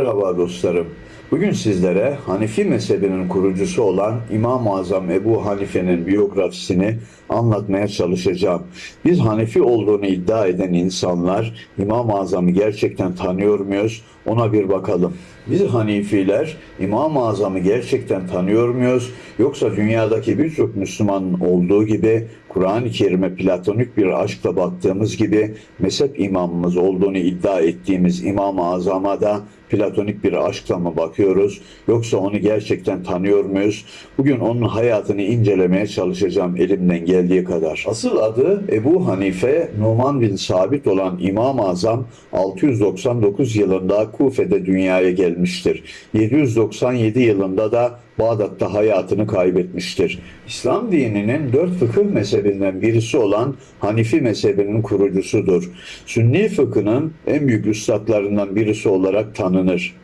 Merhaba dostlarım. Bugün sizlere Hanifi mezhebinin kurucusu olan İmam-ı Azam Ebu Hanife'nin biyografisini anlatmaya çalışacağım. Biz Hanefi olduğunu iddia eden insanlar İmam-ı Azam'ı gerçekten tanıyor muyuz? Ona bir bakalım. Biz Hanifiler İmam-ı Azam'ı gerçekten tanıyor muyuz? Yoksa dünyadaki birçok Müslümanın olduğu gibi Kur'an-ı Kerim'e platonik bir aşkla baktığımız gibi mezhep imamımız olduğunu iddia ettiğimiz İmam-ı Azam'a da platonik bir aşkla mı bakıyoruz yoksa onu gerçekten tanıyor muyuz? Bugün onun hayatını incelemeye çalışacağım elimden geldiği kadar. Asıl adı Ebu Hanife Numan bin Sabit olan İmam-ı Azam 699 yılında Kufe'de dünyaya gelmiştir. 797 yılında da Bağdat'ta hayatını kaybetmiştir. İslam dininin dört fıkıh mezhebinden birisi olan Hanifi mezhebinin kurucusudur. Sünni fıkhının en büyük üstadlarından birisi olarak tanınır.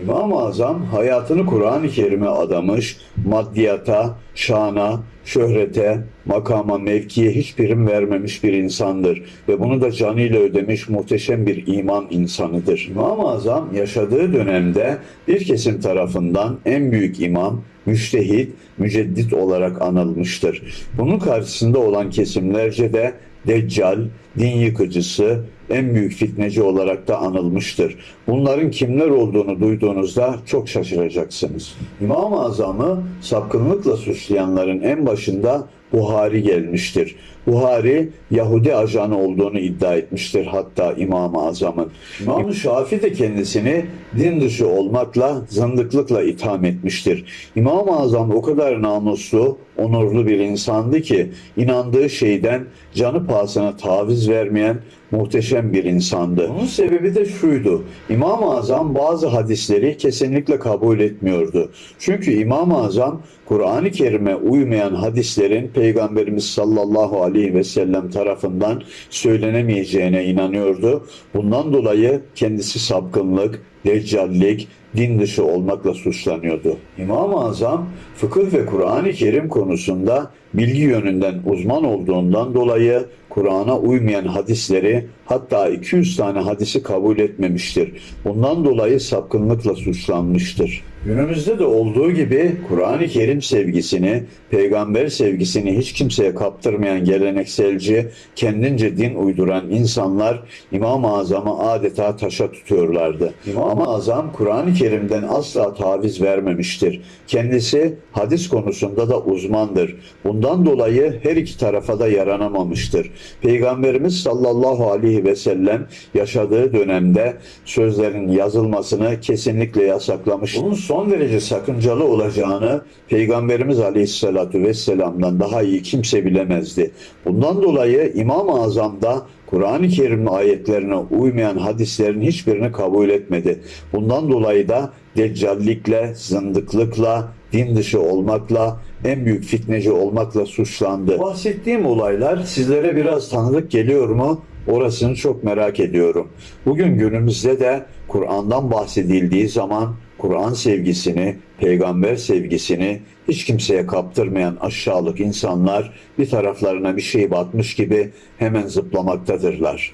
İmam-ı Azam hayatını Kur'an-ı Kerim'e adamış, maddiyata, şana, şöhrete, makama, mevkiye hiç prim vermemiş bir insandır ve bunu da canıyla ödemiş muhteşem bir iman insanıdır. İmam-ı Azam yaşadığı dönemde bir kesim tarafından en büyük imam, müştehit, müceddit olarak anılmıştır. Bunun karşısında olan kesimlerce de Deccal, din yıkıcısı, en büyük fitneci olarak da anılmıştır. Bunların kimler olduğunu duyduğunuzda çok şaşıracaksınız. İmam-ı Azam'ı sapkınlıkla suçlayanların en başında Buhari gelmiştir. Buhari Yahudi ajanı olduğunu iddia etmiştir hatta İmam-ı Azam'ın. İmam-ı Şafi de kendisini din dışı olmakla, zındıklıkla itham etmiştir. İmam-ı Azam o kadar namuslu, onurlu bir insandı ki inandığı şeyden canı pahasına taviz vermeyen muhteşem bir insandı. Bunun sebebi de şuydu. İmam-ı Azam bazı hadisleri kesinlikle kabul etmiyordu. Çünkü İmam-ı Azam Kur'an-ı Kerim'e uymayan hadislerin Peygamberimiz sallallahu aleyhi ve sellem tarafından söylenemeyeceğine inanıyordu. Bundan dolayı kendisi sapkınlık, deccallik, din dışı olmakla suçlanıyordu. İmam-ı Azam fıkıh ve Kur'an-ı Kerim konusunda bilgi yönünden uzman olduğundan dolayı Kur'an'a uymayan hadisleri hatta 200 tane hadisi kabul etmemiştir. Bundan dolayı sapkınlıkla suçlanmıştır. Günümüzde de olduğu gibi Kur'an-ı Kerim sevgisini, peygamber sevgisini hiç kimseye kaptırmayan gelenekselci, kendince din uyduran insanlar İmam-ı Azam'ı adeta taşa tutuyorlardı. İmam-ı Azam Kur'an-ı Kerim'den asla taviz vermemiştir. Kendisi hadis konusunda da uzmandır. Bundan dolayı her iki tarafa da yaranamamıştır. Peygamberimiz sallallahu aleyhi ve sellem yaşadığı dönemde sözlerin yazılmasını kesinlikle yasaklamış. Bunun son derece sakıncalı olacağını Peygamberimiz aleyhissalatu vesselam'dan daha iyi kimse bilemezdi. Bundan dolayı İmam-ı Azam da Kur'an-ı Kerim ayetlerine uymayan hadislerin hiçbirini kabul etmedi. Bundan dolayı da deccallikle, zındıklıkla, din dışı olmakla, en büyük fitneci olmakla suçlandı. Bahsettiğim olaylar sizlere biraz tanıdık geliyor mu? Orasını çok merak ediyorum. Bugün günümüzde de Kur'an'dan bahsedildiği zaman Kur'an sevgisini, peygamber sevgisini hiç kimseye kaptırmayan aşağılık insanlar bir taraflarına bir şey batmış gibi hemen zıplamaktadırlar.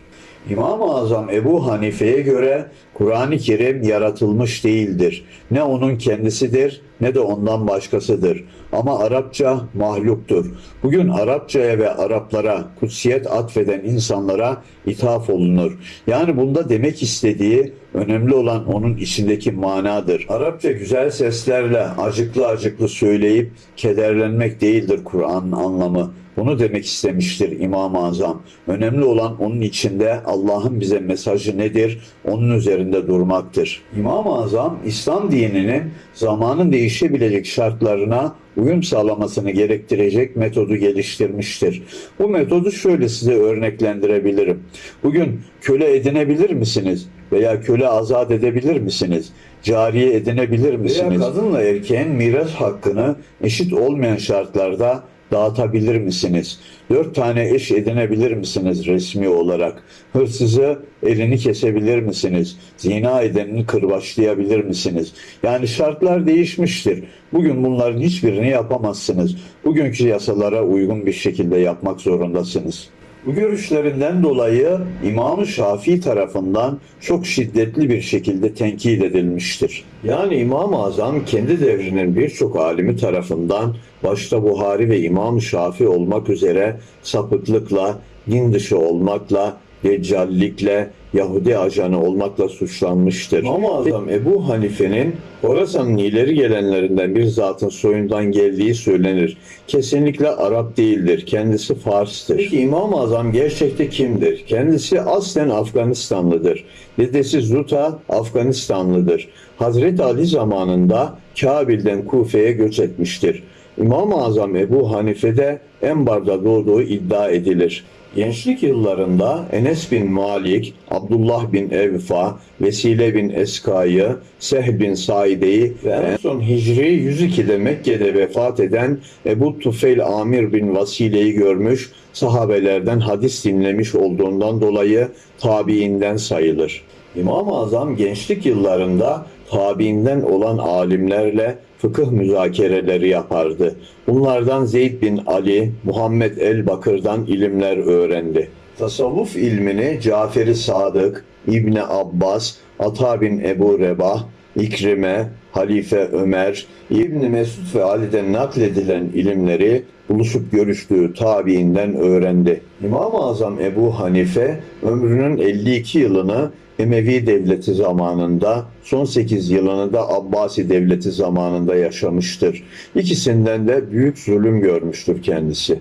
İmam-ı Azam Ebu Hanife'ye göre Kur'an-ı Kerim yaratılmış değildir. Ne onun kendisidir ne de ondan başkasıdır. Ama Arapça mahluktur. Bugün Arapçaya ve Araplara kutsiyet atfeden insanlara ithaf olunur. Yani bunda demek istediği önemli olan onun içindeki manadır. Arapça güzel seslerle acıklı acıklı söyleyip kederlenmek değildir Kur'an'ın anlamı. Bunu demek istemiştir İmam-ı Azam. Önemli olan onun içinde Allah'ın bize mesajı nedir? Onun üzerinde durmaktır. İmam-ı Azam İslam dininin zamanın değişebilecek şartlarına uyum sağlamasını gerektirecek metodu geliştirmiştir. Bu metodu şöyle size örneklendirebilirim. Bugün köle edinebilir misiniz? Veya köle azat edebilir misiniz? Cariye edinebilir misiniz? Veya kadınla erkeğin miras hakkını eşit olmayan şartlarda dağıtabilir misiniz? Dört tane eş edinebilir misiniz resmi olarak? Hırsızı elini kesebilir misiniz? Zina edenini kırbaçlayabilir misiniz? Yani şartlar değişmiştir. Bugün bunların hiçbirini yapamazsınız. Bugünkü yasalara uygun bir şekilde yapmak zorundasınız. Bu görüşlerinden dolayı İmam-ı Şafii tarafından çok şiddetli bir şekilde tenkit edilmiştir. Yani İmam-ı Azam kendi devrinin birçok alimi tarafından başta Buhari ve İmam-ı Şafii olmak üzere sapıklıkla, din dışı olmakla, deccallikle, Yahudi ajanı olmakla suçlanmıştır. İmam-ı Azam Ebu Hanife'nin Horasan'ın ileri gelenlerinden bir zatın soyundan geldiği söylenir. Kesinlikle Arap değildir. Kendisi Fars'tır. Peki İmam-ı Azam gerçekte kimdir? Kendisi aslen Afganistanlıdır. Dedesi Zuta Afganistanlıdır. Hazreti Ali zamanında Kabil'den Kufe'ye göç etmiştir. İmam-ı Azam Ebu Hanife de Enbar'da doğduğu iddia edilir. Gençlik yıllarında Enes bin Malik, Abdullah bin Evfa, Vesile bin Eska'yı, Seh bin Saide'yi ve en son Hicri 102'de Mekke'de vefat eden Ebu Tufeil Amir bin Vasile'yi görmüş, sahabelerden hadis dinlemiş olduğundan dolayı tabiinden sayılır. İmam-ı Azam gençlik yıllarında tabiinden olan alimlerle fıkıh müzakereleri yapardı. Bunlardan Zeyd bin Ali, Muhammed el-Bakır'dan ilimler öğrendi. Tasavvuf ilmini Cafer-i Sadık, İbni Abbas, Ata bin Ebu Rebah, İkrime, Halife Ömer, İbni Mesud ve Ali'den nakledilen ilimleri buluşup görüştüğü tabiinden öğrendi. İmam-ı Azam Ebu Hanife ömrünün 52 yılını Emevi Devleti zamanında, son 8 yılını da Abbasi Devleti zamanında yaşamıştır. İkisinden de büyük zulüm görmüştür kendisi.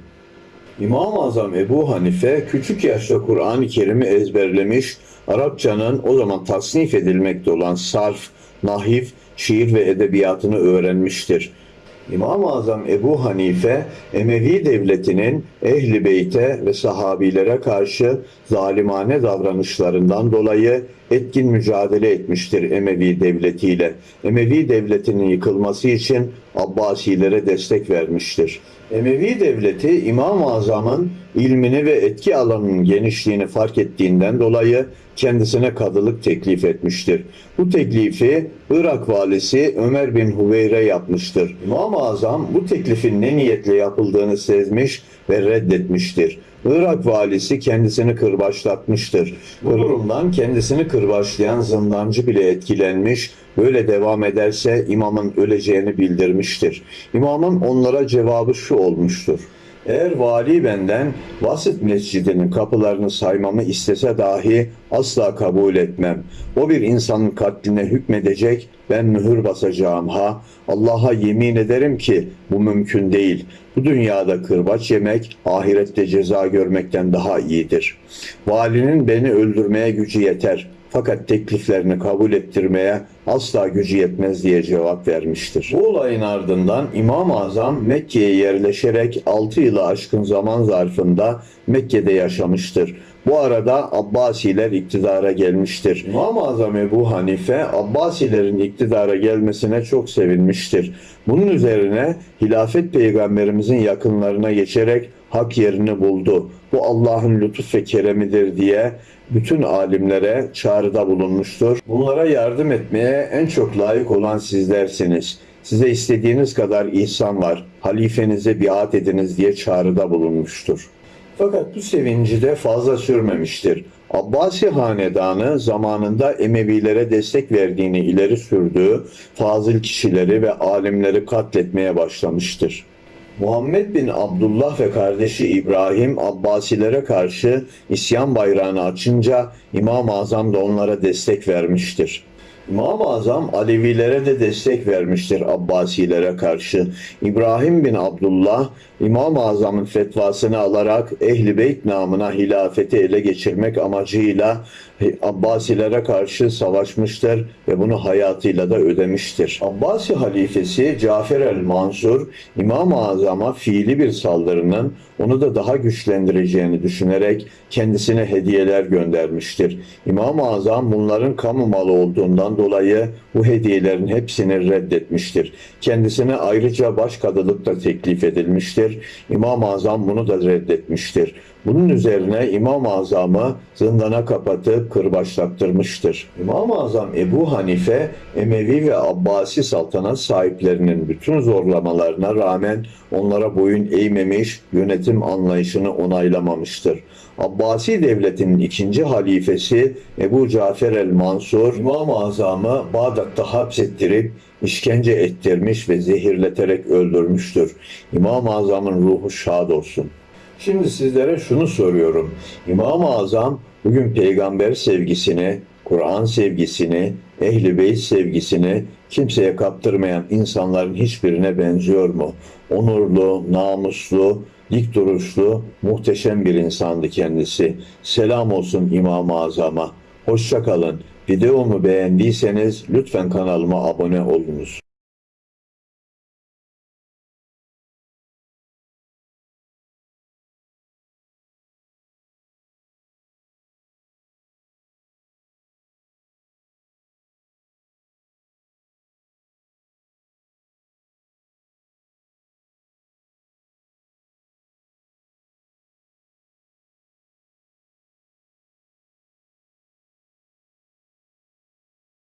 İmam-ı Azam Ebu Hanife küçük yaşta Kur'an-ı Kerim'i ezberlemiş, Arapçanın o zaman tasnif edilmekte olan sarf, nahif, şiir ve edebiyatını öğrenmiştir. İmam-ı Azam Ebu Hanife, Emevi devletinin ehli beyte ve sahabilere karşı zalimane davranışlarından dolayı etkin mücadele etmiştir Emevi devletiyle. Emevi devletinin yıkılması için Abbasilere destek vermiştir. Emevi devleti İmam-ı Azam'ın ilmini ve etki alanının genişliğini fark ettiğinden dolayı kendisine kadılık teklif etmiştir. Bu teklifi Irak valisi Ömer bin Huveyre yapmıştır. İmam-ı Azam bu teklifin ne niyetle yapıldığını sezmiş ve reddetmiştir. Irak valisi kendisini kırbaçlatmıştır. Bu durumdan kendisini kırbaçlayan zindancı bile etkilenmiş, böyle devam ederse imamın öleceğini bildirmiştir. İmamın onlara cevabı şu olmuştur. Eğer vali benden Vasit Mescidi'nin kapılarını saymamı istese dahi asla kabul etmem. O bir insanın katline hükmedecek, ben mühür basacağım ha. Allah'a yemin ederim ki bu mümkün değil. Bu dünyada kırbaç yemek, ahirette ceza görmekten daha iyidir. Valinin beni öldürmeye gücü yeter. Fakat tekliflerini kabul ettirmeye asla gücü yetmez diye cevap vermiştir. Bu olayın ardından İmam-ı Azam Mekke'ye yerleşerek 6 yılı aşkın zaman zarfında Mekke'de yaşamıştır. Bu arada Abbasiler iktidara gelmiştir. İmam-ı Azam Ebu Hanife Abbasilerin iktidara gelmesine çok sevinmiştir. Bunun üzerine hilafet peygamberimizin yakınlarına geçerek hak yerini buldu. Bu Allah'ın lütuf ve keremidir diye bütün alimlere çağrıda bulunmuştur. Bunlara yardım etmeye en çok layık olan sizlersiniz. Size istediğiniz kadar ihsan var. Halifenize biat ediniz diye çağrıda bulunmuştur. Fakat bu sevinci de fazla sürmemiştir. Abbasi hanedanı zamanında Emevilere destek verdiğini ileri sürdüğü fazıl kişileri ve alimleri katletmeye başlamıştır. Muhammed bin Abdullah ve kardeşi İbrahim Abbasilere karşı isyan bayrağını açınca İmam-ı Azam da onlara destek vermiştir. İmam-ı Azam Alevilere de destek vermiştir Abbasilere karşı. İbrahim bin Abdullah İmam-ı Azam'ın fetvasını alarak Ehli Beyt namına hilafeti ele geçirmek amacıyla Abbasilere karşı savaşmıştır ve bunu hayatıyla da ödemiştir. Abbasi halifesi Cafer el-Mansur İmam-ı Azam'a fiili bir saldırının onu da daha güçlendireceğini düşünerek kendisine hediyeler göndermiştir. İmam-ı Azam bunların kamu malı olduğundan dolayı bu hediyelerin hepsini reddetmiştir. Kendisine ayrıca başkadılık da teklif edilmiştir. İmam-ı Azam bunu da reddetmiştir. Bunun üzerine İmam-ı Azam'ı zindana kapatıp kırbaçlattırmıştır. İmam-ı Azam Ebu Hanife, Emevi ve Abbasi saltanat sahiplerinin bütün zorlamalarına rağmen onlara boyun eğmemiş, yönetim anlayışını onaylamamıştır. Abbasi devletinin ikinci halifesi Ebu Cafer el-Mansur, İmam-ı Azam'ı Bağdat'ta hapsettirip işkence ettirmiş ve zehirleterek öldürmüştür. İmam-ı Azam'ın ruhu şad olsun. Şimdi sizlere şunu soruyorum. İmam-ı Azam bugün peygamber sevgisini, Kur'an sevgisini, ehl-i beyt sevgisini kimseye kaptırmayan insanların hiçbirine benziyor mu? Onurlu, namuslu, dik duruşlu, muhteşem bir insandı kendisi. Selam olsun İmam-ı Azam'a. Hoşça kalın. Videomu beğendiyseniz lütfen kanalıma abone olunuz.